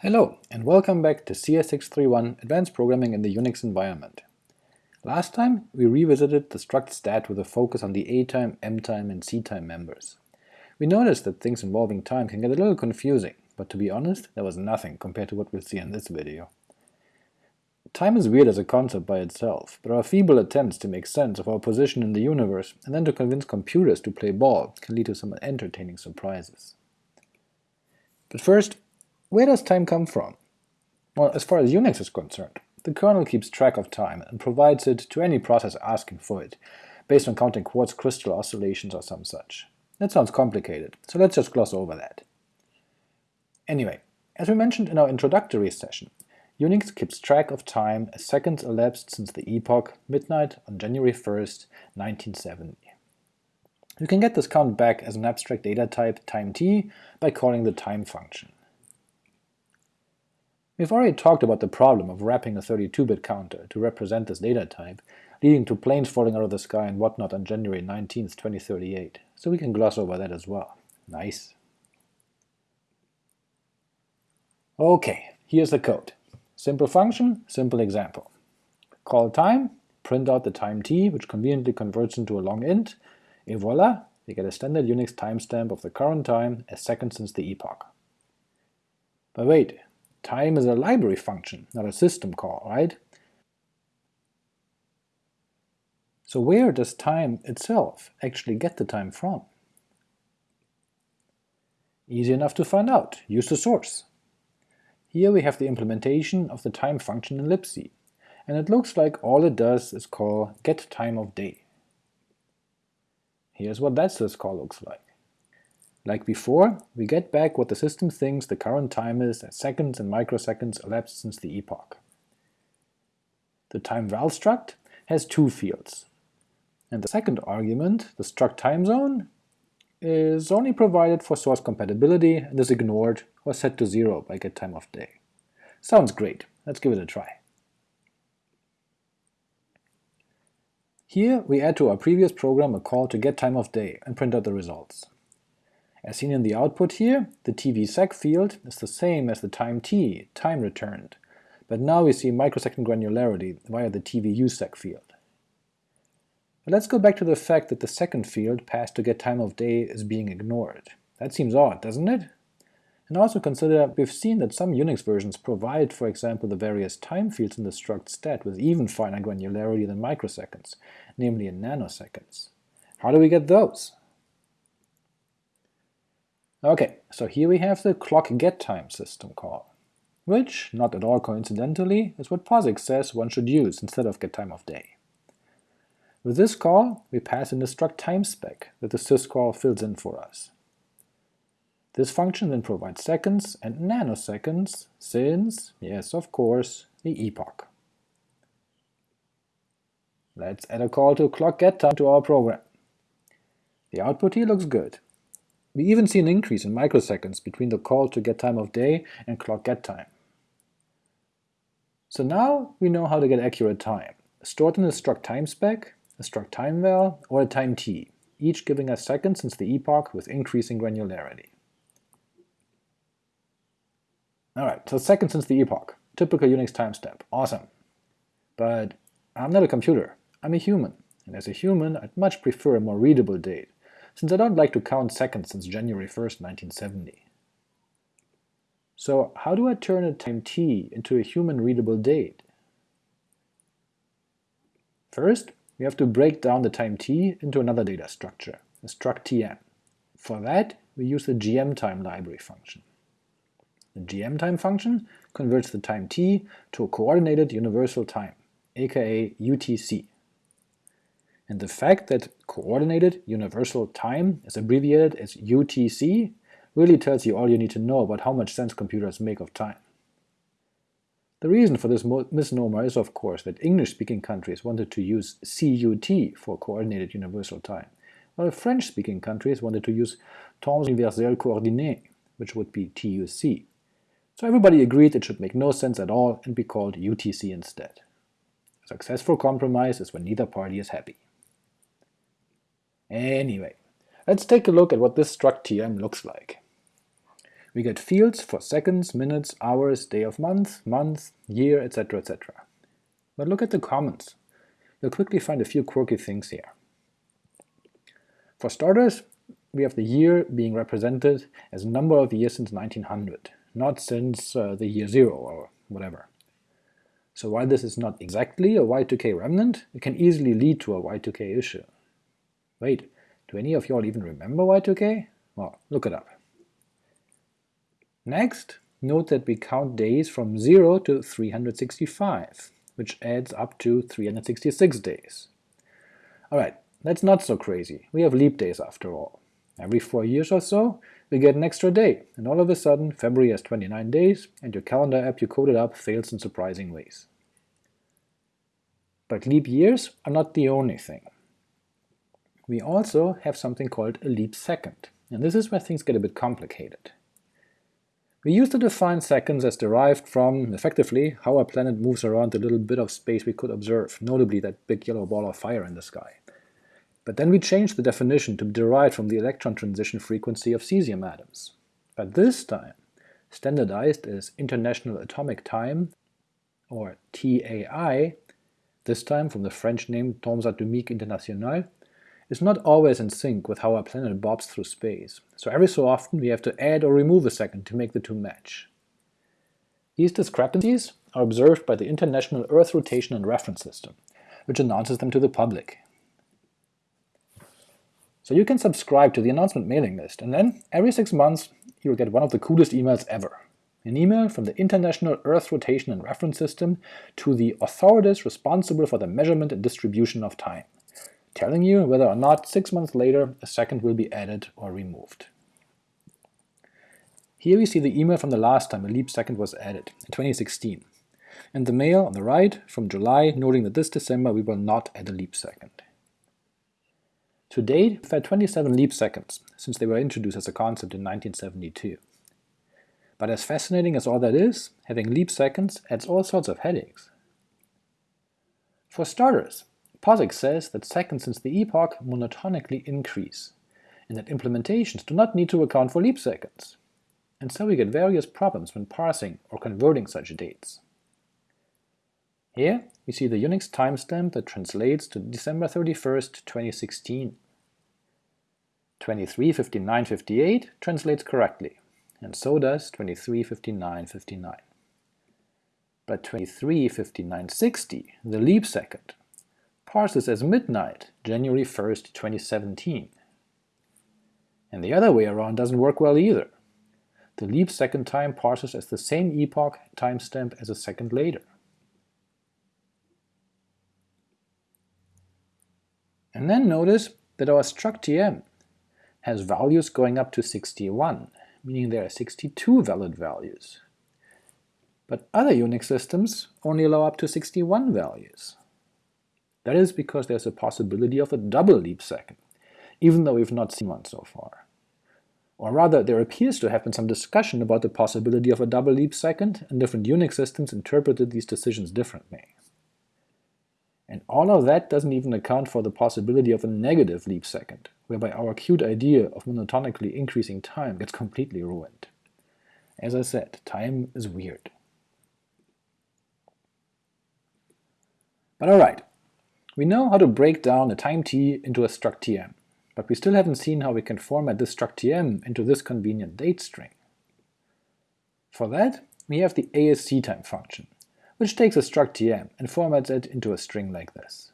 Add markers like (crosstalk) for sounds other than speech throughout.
Hello, and welcome back to CS631 Advanced Programming in the Unix Environment. Last time we revisited the struct stat with a focus on the atime, mtime, and ctime members. We noticed that things involving time can get a little confusing, but to be honest, there was nothing compared to what we'll see in this video. Time is weird as a concept by itself, but our feeble attempts to make sense of our position in the universe and then to convince computers to play ball can lead to some entertaining surprises. But first, where does time come from? Well, as far as Unix is concerned, the kernel keeps track of time and provides it to any process asking for it, based on counting quartz crystal oscillations or some such. That sounds complicated, so let's just gloss over that. Anyway, as we mentioned in our introductory session, Unix keeps track of time as seconds elapsed since the epoch midnight on January 1st, 1970. You can get this count back as an abstract data type time t by calling the time function. We've already talked about the problem of wrapping a 32-bit counter to represent this data type, leading to planes falling out of the sky and whatnot on January 19, 2038, so we can gloss over that as well. Nice. Ok, here's the code. Simple function, simple example. Call time, print out the time t, which conveniently converts into a long int, and voila, we get a standard Unix timestamp of the current time as seconds since the epoch. But wait, Time is a library function, not a system call, right? So where does time itself actually get the time from? Easy enough to find out, use the source. Here we have the implementation of the time function in libc, and it looks like all it does is call getTimeOfDay. Here's what that syscall looks like. Like before, we get back what the system thinks the current time is as seconds and microseconds elapsed since the epoch. The timeVal struct has two fields, and the second argument, the struct time zone, is only provided for source compatibility and is ignored or set to zero by getTimeOfDay. Sounds great, let's give it a try. Here we add to our previous program a call to getTimeOfDay and print out the results. As seen in the output here, the tvsec field is the same as the time t, time returned, but now we see microsecond granularity via the tvusec field. But let's go back to the fact that the second field passed to get time of day is being ignored. That seems odd, doesn't it? And also consider we've seen that some Unix versions provide, for example, the various time fields in the struct stat with even finer granularity than microseconds, namely in nanoseconds. How do we get those? Okay, so here we have the clock get time system call, which, not at all coincidentally, is what POSIX says one should use instead of get time of day. With this call, we pass in the struct time spec that the syscall fills in for us. This function then provides seconds and nanoseconds since, yes of course, the epoch. Let's add a call to clock get time to our program. The output here looks good. We even see an increase in microseconds between the call to get time of day and clock get time. So now we know how to get accurate time, stored in a struct time spec, a struct time val, or a time t, each giving us seconds since the epoch with increasing granularity. Alright, so seconds since the epoch, typical Unix timestamp, awesome. But I'm not a computer, I'm a human, and as a human I'd much prefer a more readable date, since I don't like to count seconds since January 1st, 1970. So how do I turn a time t into a human-readable date? First, we have to break down the time t into another data structure, a struct tm. For that, we use the gmtime library function. The gmtime function converts the time t to a coordinated universal time, aka UTC and the fact that Coordinated Universal Time is abbreviated as UTC really tells you all you need to know about how much sense computers make of time. The reason for this misnomer is of course that English-speaking countries wanted to use CUT for Coordinated Universal Time, while French-speaking countries wanted to use Temps Universel Coordonné, which would be TUC. So everybody agreed it should make no sense at all and be called UTC instead. A successful compromise is when neither party is happy. Anyway, let's take a look at what this struct tm looks like. We get fields for seconds, minutes, hours, day of month, month, year, etc. etc. But look at the comments. You'll quickly find a few quirky things here. For starters, we have the year being represented as a number of years since 1900, not since uh, the year 0 or whatever. So while this is not exactly a Y2K remnant, it can easily lead to a Y2K issue. Wait, do any of y'all even remember Y2K? Well, look it up. Next, note that we count days from 0 to 365, which adds up to 366 days. Alright, that's not so crazy, we have leap days after all. Every four years or so, we get an extra day, and all of a sudden February has 29 days, and your calendar app you coded up fails in surprising ways. But leap years are not the only thing. We also have something called a leap second, and this is where things get a bit complicated. We used to define seconds as derived from, effectively, how our planet moves around the little bit of space we could observe, notably that big yellow ball of fire in the sky. But then we changed the definition to be derived from the electron transition frequency of cesium atoms. But this time, standardized as International Atomic Time, or TAI, this time from the French name Temps Atomique International, is not always in sync with how our planet bobs through space, so every so often we have to add or remove a second to make the two match. These discrepancies are observed by the International Earth Rotation and Reference System, which announces them to the public. So you can subscribe to the announcement mailing list, and then every six months you'll get one of the coolest emails ever. An email from the International Earth Rotation and Reference System to the authorities responsible for the measurement and distribution of time, telling you whether or not six months later a second will be added or removed. Here we see the email from the last time a leap second was added, in 2016, and the mail on the right from July noting that this December we will not add a leap second. To date, we've had 27 leap seconds, since they were introduced as a concept in 1972. But as fascinating as all that is, having leap seconds adds all sorts of headaches. For starters, POSIX says that seconds since the epoch monotonically increase, and that implementations do not need to account for leap seconds. And so we get various problems when parsing or converting such dates. Here we see the Unix timestamp that translates to December 31st, 2016. 235958 translates correctly, and so does 235959. But 235960, the leap second, parses as midnight, January 1st, 2017. And the other way around doesn't work well either. The leap second time parses as the same epoch timestamp as a second later. And then notice that our struct tm has values going up to 61, meaning there are 62 valid values. But other Unix systems only allow up to 61 values. That is because there's a possibility of a double leap second, even though we've not seen one so far. Or rather, there appears to have been some discussion about the possibility of a double leap second, and different Unix systems interpreted these decisions differently. And all of that doesn't even account for the possibility of a negative leap second, whereby our cute idea of monotonically increasing time gets completely ruined. As I said, time is weird. But alright, we know how to break down a time t into a struct tm, but we still haven't seen how we can format this struct tm into this convenient date string. For that, we have the asctime function, which takes a struct tm and formats it into a string like this.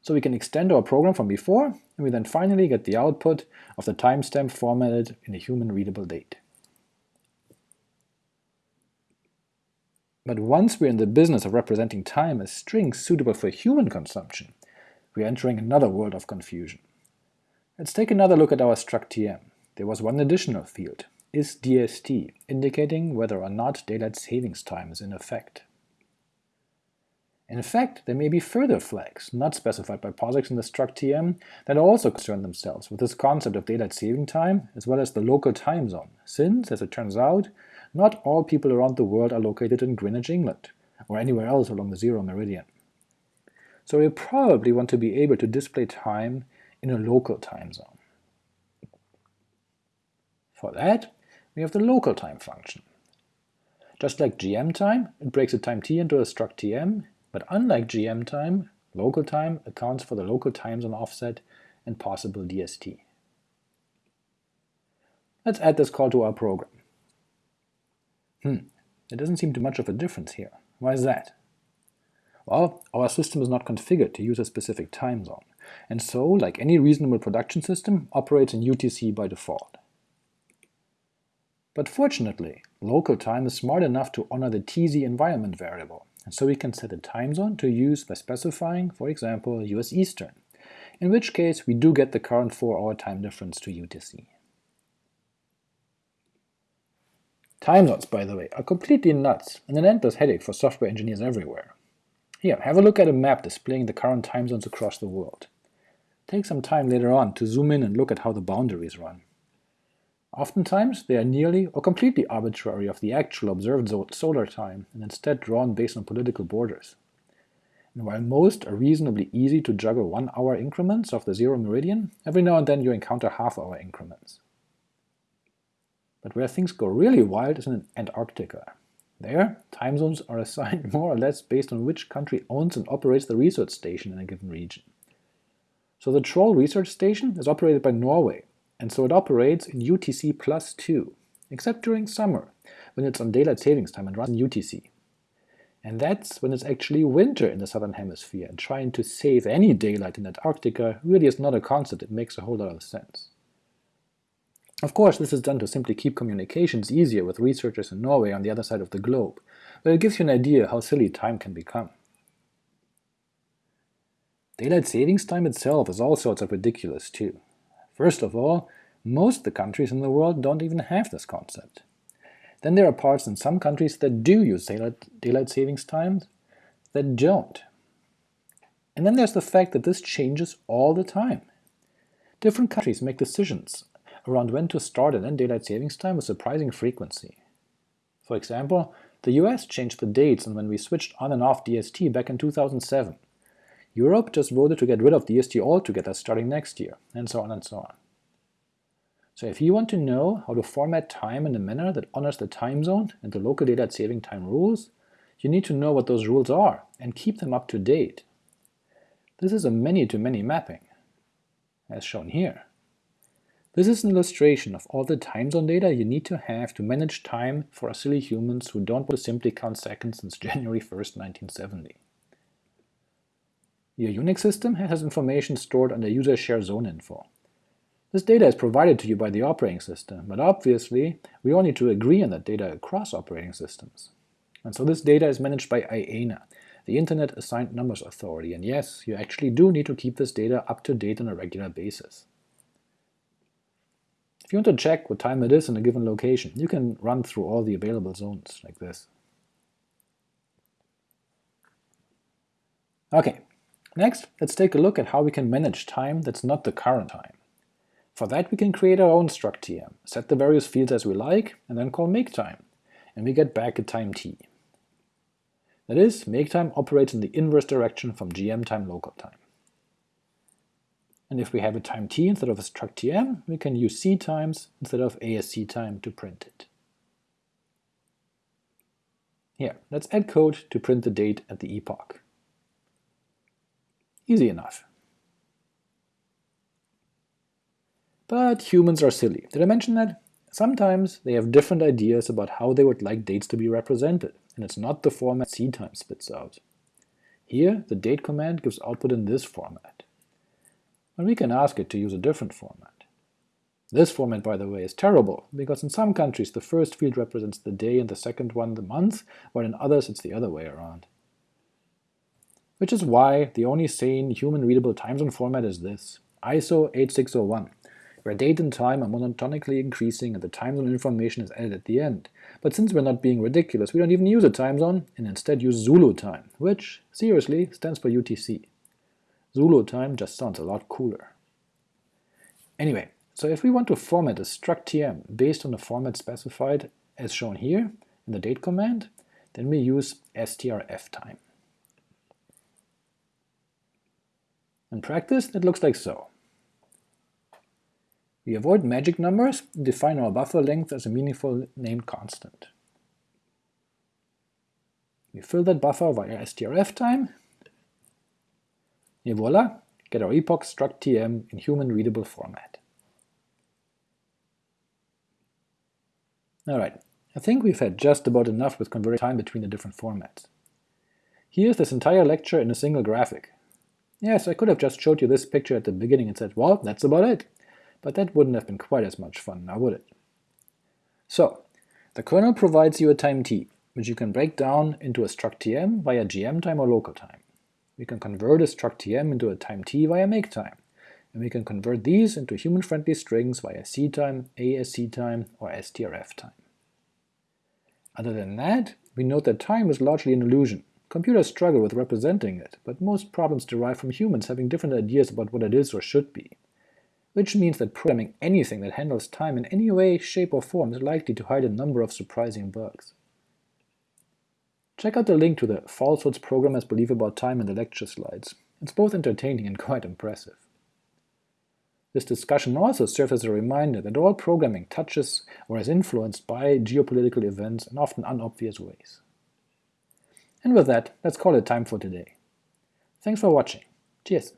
So we can extend our program from before, and we then finally get the output of the timestamp formatted in a human-readable date. But once we're in the business of representing time as strings suitable for human consumption, we're entering another world of confusion. Let's take another look at our struct tm. There was one additional field, isDST, indicating whether or not daylight savings time is in effect. In fact, there may be further flags, not specified by POSIX in the struct tm, that also concern themselves with this concept of daylight saving time, as well as the local time zone, since, as it turns out, not all people around the world are located in Greenwich, England, or anywhere else along the zero meridian. So we probably want to be able to display time in a local time zone. For that, we have the local time function. Just like gm time, it breaks a time t into a struct tm, but unlike gm time, local time accounts for the local time zone offset and possible DST. Let's add this call to our program. Hmm, there doesn't seem to much of a difference here. Why is that? Well, our system is not configured to use a specific time zone, and so, like any reasonable production system, operates in UTC by default. But fortunately, local time is smart enough to honor the TZ environment variable, and so we can set a time zone to use by specifying, for example, US Eastern, in which case we do get the current 4-hour time difference to UTC. Time zones, by the way, are completely nuts and an endless headache for software engineers everywhere. Here, have a look at a map displaying the current time zones across the world. Take some time later on to zoom in and look at how the boundaries run. Oftentimes, they are nearly or completely arbitrary of the actual observed solar time and instead drawn based on political borders. And while most are reasonably easy to juggle one-hour increments of the zero meridian, every now and then you encounter half-hour increments. But where things go really wild is in Antarctica. There, time zones are (laughs) assigned more or less based on which country owns and operates the research station in a given region. So the Troll research station is operated by Norway, and so it operates in UTC plus 2, except during summer, when it's on daylight savings time and runs in UTC. And that's when it's actually winter in the southern hemisphere, and trying to save any daylight in Antarctica really is not a concept that makes a whole lot of sense. Of course, this is done to simply keep communications easier with researchers in Norway on the other side of the globe, but it gives you an idea how silly time can become. Daylight savings time itself is all sorts of ridiculous too. First of all, most of the countries in the world don't even have this concept. Then there are parts in some countries that do use daylight, savings times that don't. And then there's the fact that this changes all the time. Different countries make decisions around when to start and end daylight savings time with surprising frequency. For example, the US changed the dates on when we switched on and off DST back in 2007. Europe just voted to get rid of DST altogether starting next year, and so on and so on. So if you want to know how to format time in a manner that honors the time zone and the local daylight saving time rules, you need to know what those rules are and keep them up to date. This is a many-to-many -many mapping, as shown here. This is an illustration of all the time zone data you need to have to manage time for us silly humans who don't want to simply count seconds since (laughs) January 1st, 1970. Your Unix system has information stored under user share zone info. This data is provided to you by the operating system, but obviously we all need to agree on that data across operating systems. And so this data is managed by IANA, the Internet Assigned Numbers Authority, and yes, you actually do need to keep this data up to date on a regular basis. If you want to check what time it is in a given location, you can run through all the available zones, like this. Ok, next let's take a look at how we can manage time that's not the current time. For that we can create our own struct tm, set the various fields as we like, and then call maketime, and we get back a time t. That is, maketime operates in the inverse direction from gm time local time. And if we have a time t instead of a struct tm, we can use c times instead of ASC time to print it. Here, let's add code to print the date at the epoch. Easy enough. But humans are silly. Did I mention that? Sometimes they have different ideas about how they would like dates to be represented, and it's not the format c time spits out. Here, the date command gives output in this format and we can ask it to use a different format. This format, by the way, is terrible, because in some countries the first field represents the day and the second one the month, while in others it's the other way around. Which is why the only sane, human-readable time zone format is this, ISO 8601, where date and time are monotonically increasing and the time zone information is added at the end. But since we're not being ridiculous, we don't even use a time zone, and instead use Zulu time, which, seriously, stands for UTC. Zulu time just sounds a lot cooler. Anyway, so if we want to format a struct tm based on the format specified as shown here in the date command, then we use strftime. In practice, it looks like so. We avoid magic numbers and define our buffer length as a meaningful named constant. We fill that buffer via strftime. and voila, get our epoch struct tm in human-readable format. Alright, I think we've had just about enough with converting time between the different formats. Here's this entire lecture in a single graphic. Yes, I could have just showed you this picture at the beginning and said, well, that's about it, but that wouldn't have been quite as much fun, now would it? So, the kernel provides you a time t, which you can break down into a struct tm via gm time or local time. We can convert a struct tm into a time t via make time, and we can convert these into human-friendly strings via ctime, asctime, or strf time. Other than that, we note that time is largely an illusion. Computers struggle with representing it, but most problems derive from humans having different ideas about what it is or should be. Which means that programming anything that handles time in any way, shape, or form is likely to hide a number of surprising bugs. Check out the link to the falsehoods programmers believe about time in the lecture slides. It's both entertaining and (laughs) quite impressive. This discussion also serves as a reminder that all programming touches or is influenced by geopolitical events in often unobvious ways. And with that, let's call it time for today. Thanks for watching. Cheers!